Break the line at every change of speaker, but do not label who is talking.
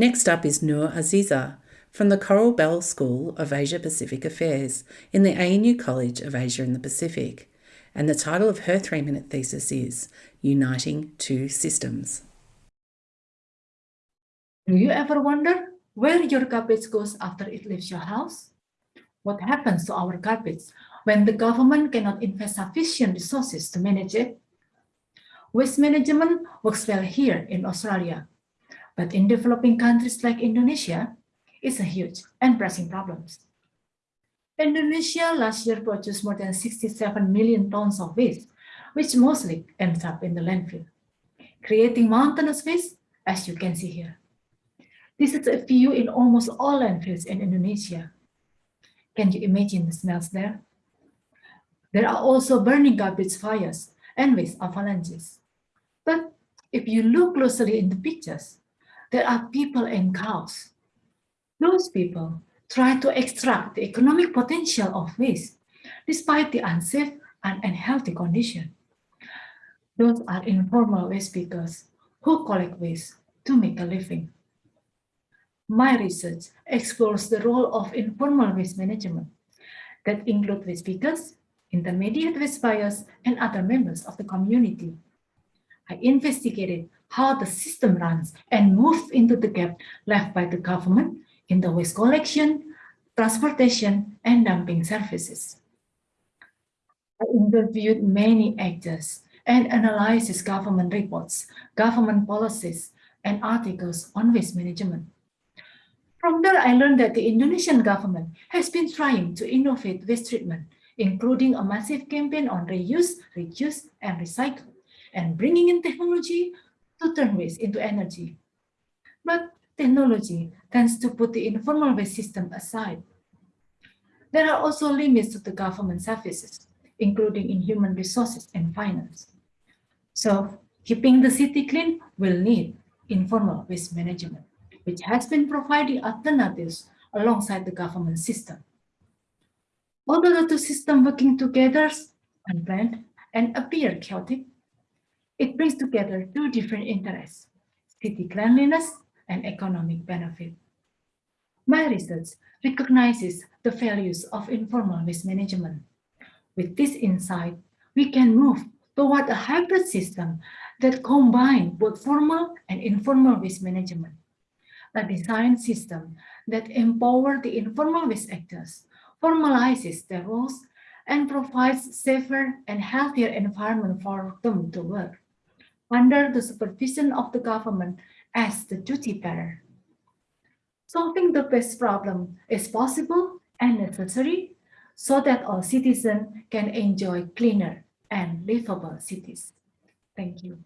Next up is Noor Aziza from the Coral Bell School of Asia Pacific Affairs in the ANU College of Asia and the Pacific. And the title of her three minute thesis is Uniting Two Systems.
Do you ever wonder where your garbage goes after it leaves your house? What happens to our garbage when the government cannot invest sufficient resources to manage it? Waste management works well here in Australia, but in developing countries like Indonesia, it's a huge and pressing problem. Indonesia last year produced more than 67 million tons of waste, which mostly ends up in the landfill, creating mountainous waste, as you can see here. This is a view in almost all landfills in Indonesia. Can you imagine the smells there? There are also burning garbage fires and waste avalanches. But if you look closely in the pictures, there are people and cows. Those people try to extract the economic potential of waste despite the unsafe and unhealthy condition. Those are informal waste pickers who collect waste to make a living. My research explores the role of informal waste management that include waste pickers, intermediate waste buyers, and other members of the community. I investigated how the system runs and moves into the gap left by the government in the waste collection, transportation, and dumping services. I interviewed many actors and analyzed government reports, government policies, and articles on waste management. From there, I learned that the Indonesian government has been trying to innovate waste treatment, including a massive campaign on reuse, reduce, and recycle, and bringing in technology turn waste into energy. But technology tends to put the informal waste system aside. There are also limits to the government services, including in human resources and finance. So keeping the city clean will need informal waste management which has been providing alternatives alongside the government system. Although the two systems working together unplanned and appear chaotic, it brings together two different interests, city cleanliness and economic benefit. My research recognizes the values of informal waste management. With this insight, we can move toward a hybrid system that combines both formal and informal waste management a design system that empowers the informal waste actors, formalizes their roles, and provides safer and healthier environment for them to work under the supervision of the government as the duty bearer. Solving the waste problem is possible and necessary so that all citizens can enjoy cleaner and livable cities. Thank you.